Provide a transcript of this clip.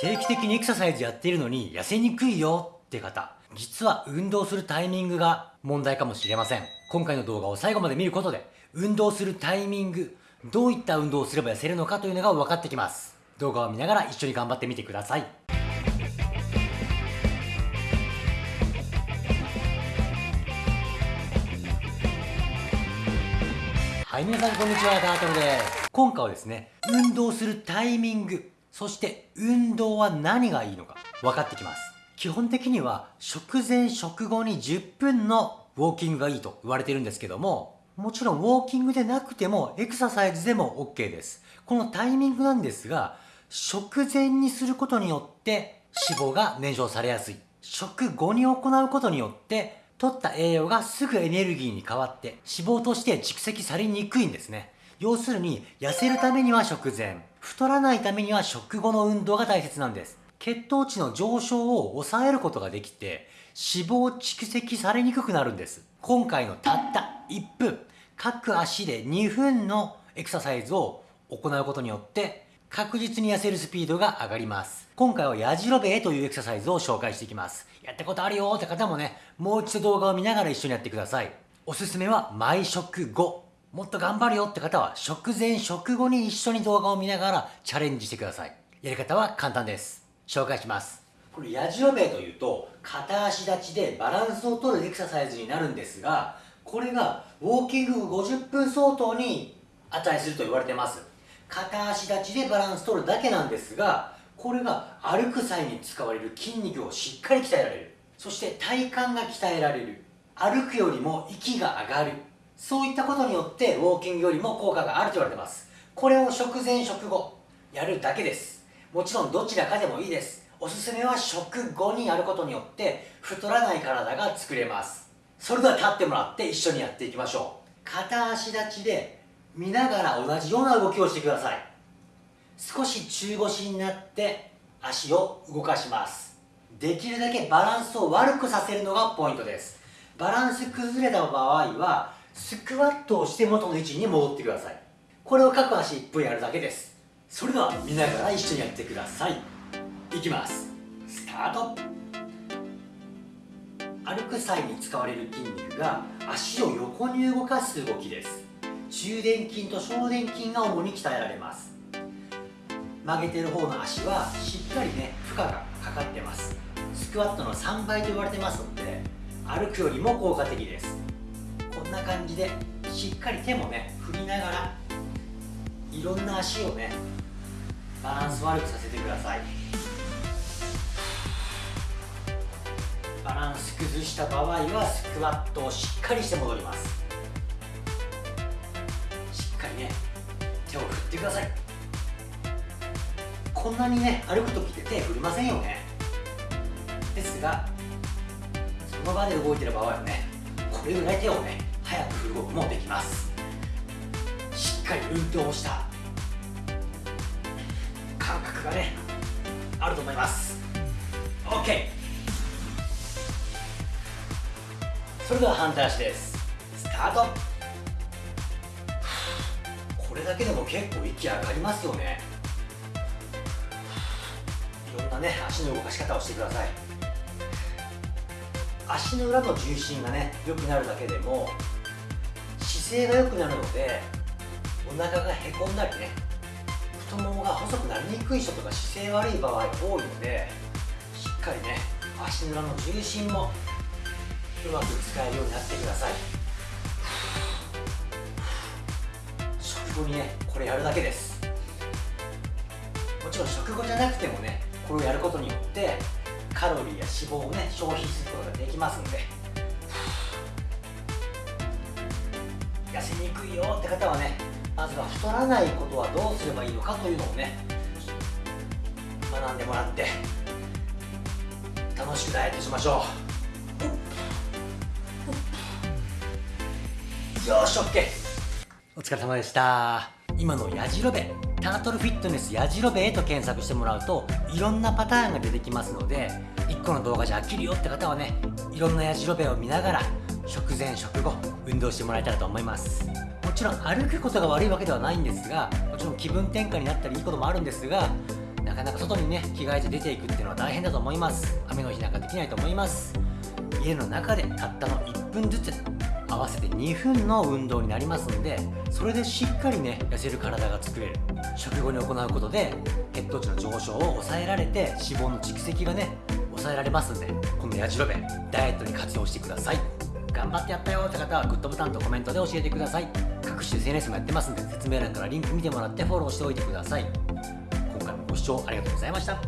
定期的にエクササイズやっているのに痩せにくいよって方。実は運動するタイミングが問題かもしれません。今回の動画を最後まで見ることで運動するタイミングどういった運動をすれば痩せるのかというのが分かってきます。動画を見ながら一緒に頑張ってみてください。はい、皆さんこんにちは、タートルです。今回はですね、運動するタイミング、そして運動は何がいいのか分かってきます。基本的には食前食後に10分のウォーキングがいいと言われてるんですけども、もちろんウォーキングでなくてもエクササイズでも OK です。このタイミングなんですが、食前にすることによって脂肪が燃焼されやすい。食後に行うことによって取った栄養がすぐエネルギーに変わって脂肪として蓄積されにくいんですね。要するに痩せるためには食前、太らないためには食後の運動が大切なんです。血糖値の上昇を抑えることができて脂肪蓄積されにくくなるんです。今回のたった1分、各足で2分のエクササイズを行うことによって確実に痩せるスピードが上がります。今回はやじろべえというエクササイズを紹介していきます。やったことあるよーって方もね、もう一度動画を見ながら一緒にやってください。おすすめは毎食後。もっと頑張るよって方は食前食後に一緒に動画を見ながらチャレンジしてください。やり方は簡単です。紹介します。これやじろべえというと片足立ちでバランスを取るエクササイズになるんですが、これがウォーキング50分相当に値すると言われてます。片足立ちでバランス取るだけなんですがこれが歩く際に使われる筋肉をしっかり鍛えられるそして体幹が鍛えられる歩くよりも息が上がるそういったことによってウォーキングよりも効果があると言われてます。これを食前食後やるだけです。もちろんどちらかでもいいです。おすすめは食後にやることによって太らない体が作れます。それでは立ってもらって一緒にやっていきましょう。片足立ちで見ながら同じような動きをしてください。少し中腰になって足を動かします。できるだけバランスを悪くさせるのがポイントです。バランス崩れた場合はスクワットをして元の位置に戻ってください。これを各足1分やるだけです。それでは見ながら一緒にやってください。いきます。スタート。歩く際に使われる筋肉が足を横に動かす動きです。中殿筋と小殿筋が主に鍛えられます。曲げてる方の足はしっかりね負荷がかかってます。スクワットの3倍と言われてますので歩くよりも効果的です。んな感じでしっかり手もね振りながらいろんな足をねバランス悪くさせてください。バランス崩した場合はスクワットをしっかりして戻ります。しっかりね手を振ってください。こんなにね歩く時って手振りませんよね。ですがその場で動いてる場合はねこれぐらい手をね早く振ることもできます。しっかり運動をした。感覚がねあると思います。OK それでは反対足です。スタート。これだけでも結構息上がりますよね。いろんなね足の動かし方をしてください。足の裏の重心がね良くなるだけでも姿勢が良くなるのでお腹がへこんだりね太ももが細くなりにくい人とか姿勢悪い場合多いのでしっかりね足の裏の重心もうまく使えるようになってください。当にねこれやるだけです。もちろん食後じゃなくてもねこれをやることによってカロリーや脂肪をね消費することができますんで痩せにくいよって方はねまずは太らないことはどうすればいいのかというのをね学んでもらって楽しくダイエットしましょう。よし OK お疲れ様でした。今のやじろべタートルフィットネスやじろべと検索してもらうといろんなパターンが出てきますので1個の動画じゃ飽きるよって方はねいろんなやじろべを見ながら食前食後運動してもらえたらと思います。もちろん歩くことが悪いわけではないんですがもちろん気分転換になったりいいこともあるんですがなかなか外にね着替えて出ていくっていうのは大変だと思います。雨の日なんかできないと思います。家の中でたったの1分ずつ合わせて2分の運動になりますんでそれでしっかりね痩せる体が作れる。食後に行うことで血糖値の上昇を抑えられて脂肪の蓄積がね抑えられますんでこのやじろべダイエットに活用してください。頑張ってやったよって方はグッドボタンとコメントで教えてください。各種 SNS もやってますんで説明欄からリンク見てもらってフォローしておいてください。今回もご視聴ありがとうございました。